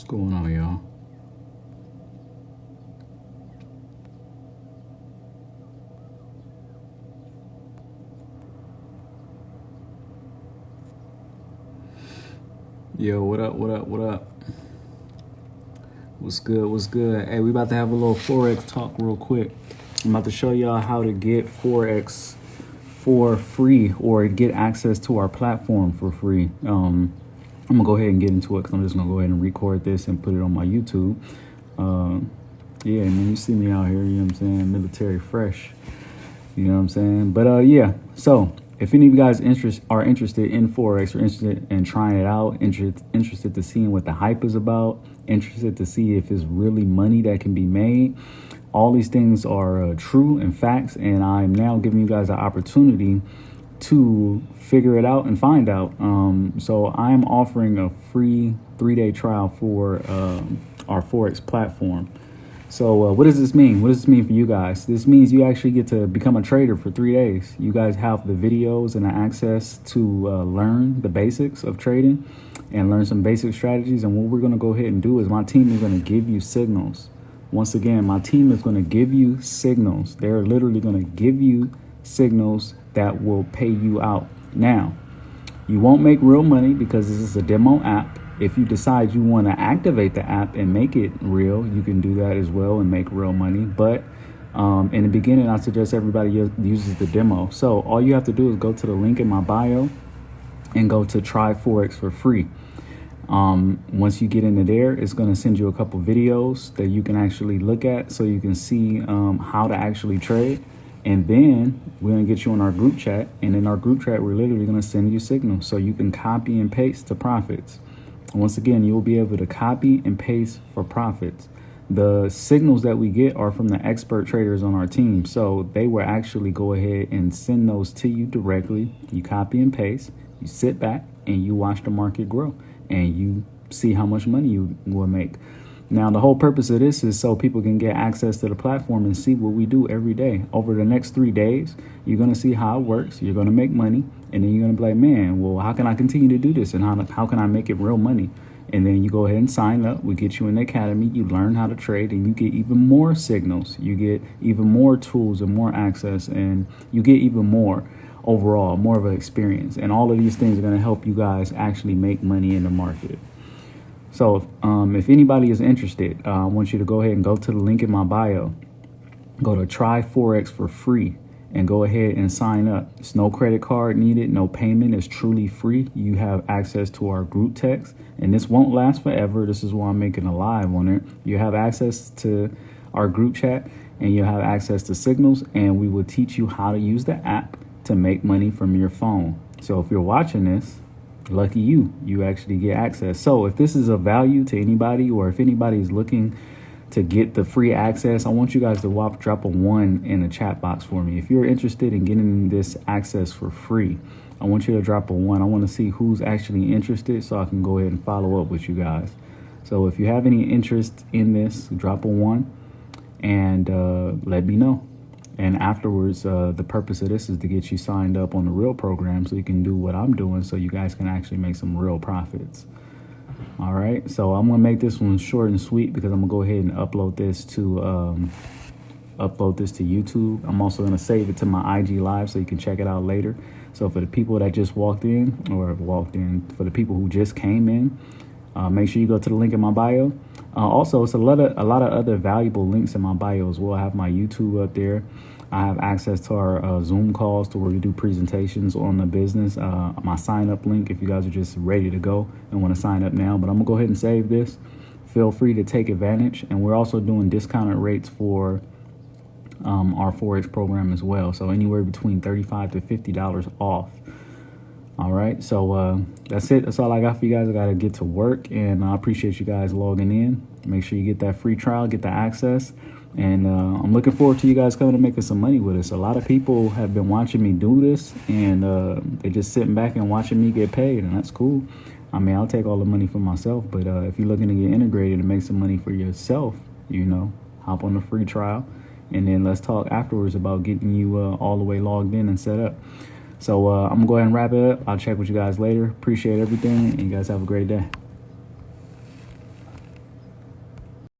What's going on, y'all? Yo, what up, what up, what up? What's good, what's good? Hey, we about to have a little Forex talk real quick. I'm about to show y'all how to get Forex for free or get access to our platform for free. Um, I'm gonna go ahead and get into it because I'm just gonna go ahead and record this and put it on my YouTube. Uh, yeah, man, you see me out here, you know what I'm saying? Military fresh, you know what I'm saying? But uh, yeah, so if any of you guys interest are interested in Forex or interested in trying it out, interested, interested to seeing what the hype is about, interested to see if it's really money that can be made, all these things are uh, true and facts, and I'm now giving you guys an opportunity to figure it out and find out. Um, so I'm offering a free three-day trial for um, our Forex platform. So uh, what does this mean? What does this mean for you guys? This means you actually get to become a trader for three days. You guys have the videos and the access to uh, learn the basics of trading and learn some basic strategies. And what we're going to go ahead and do is my team is going to give you signals. Once again, my team is going to give you signals. They're literally going to give you signals that will pay you out. Now, you won't make real money because this is a demo app. If you decide you want to activate the app and make it real, you can do that as well and make real money. But um, in the beginning, I suggest everybody uses the demo. So all you have to do is go to the link in my bio and go to try Forex for free. Um, once you get into there, it's going to send you a couple videos that you can actually look at so you can see um, how to actually trade. And then we're to get you on our group chat. And in our group chat, we're literally to send you signals so you can copy and paste to profits. Once again, you'll be able to copy and paste for profits. The signals that we get are from the expert traders on our team. So they will actually go ahead and send those to you directly. You copy and paste, you sit back and you watch the market grow and you see how much money you will make. Now, the whole purpose of this is so people can get access to the platform and see what we do every day. Over the next three days, you're going to see how it works. You're going to make money. And then you're going to be like, man, well, how can I continue to do this? And how, how can I make it real money? And then you go ahead and sign up. We get you in the academy. You learn how to trade and you get even more signals. You get even more tools and more access and you get even more overall, more of an experience. And all of these things are going to help you guys actually make money in the market. So um, if anybody is interested, uh, I want you to go ahead and go to the link in my bio. Go to try Forex for free and go ahead and sign up. It's no credit card needed, no payment. It's truly free. You have access to our group text, and this won't last forever. This is why I'm making a live on it. You have access to our group chat, and you have access to signals, and we will teach you how to use the app to make money from your phone. So if you're watching this, lucky you, you actually get access. So if this is a value to anybody or if anybody is looking to get the free access, I want you guys to whop, drop a one in the chat box for me. If you're interested in getting this access for free, I want you to drop a one. I want to see who's actually interested so I can go ahead and follow up with you guys. So if you have any interest in this, drop a one and uh, let me know. And afterwards, uh, the purpose of this is to get you signed up on the real program so you can do what I'm doing so you guys can actually make some real profits. All right, so I'm gonna make this one short and sweet because I'm gonna go ahead and upload this to um, upload this to YouTube. I'm also gonna save it to my IG live so you can check it out later. So for the people that just walked in or walked in, for the people who just came in, uh, make sure you go to the link in my bio. Uh, also, it's a lot of a lot of other valuable links in my bio as well. I have my YouTube up there. I have access to our uh, Zoom calls to where we do presentations on the business. Uh, my sign up link if you guys are just ready to go and want to sign up now. But I'm gonna go ahead and save this. Feel free to take advantage. And we're also doing discounted rates for um, our Forex program as well. So anywhere between 35 to $50 off. All right, so uh, that's it. That's all I got for you guys. I got to get to work, and I appreciate you guys logging in. Make sure you get that free trial, get the access. And uh, I'm looking forward to you guys coming and making some money with us. A lot of people have been watching me do this, and uh, they're just sitting back and watching me get paid, and that's cool. I mean, I'll take all the money for myself, but uh, if you're looking to get integrated and make some money for yourself, you know, hop on the free trial, and then let's talk afterwards about getting you uh, all the way logged in and set up. So uh, I'm gonna go ahead and wrap it up. I'll check with you guys later. Appreciate everything, and you guys have a great day.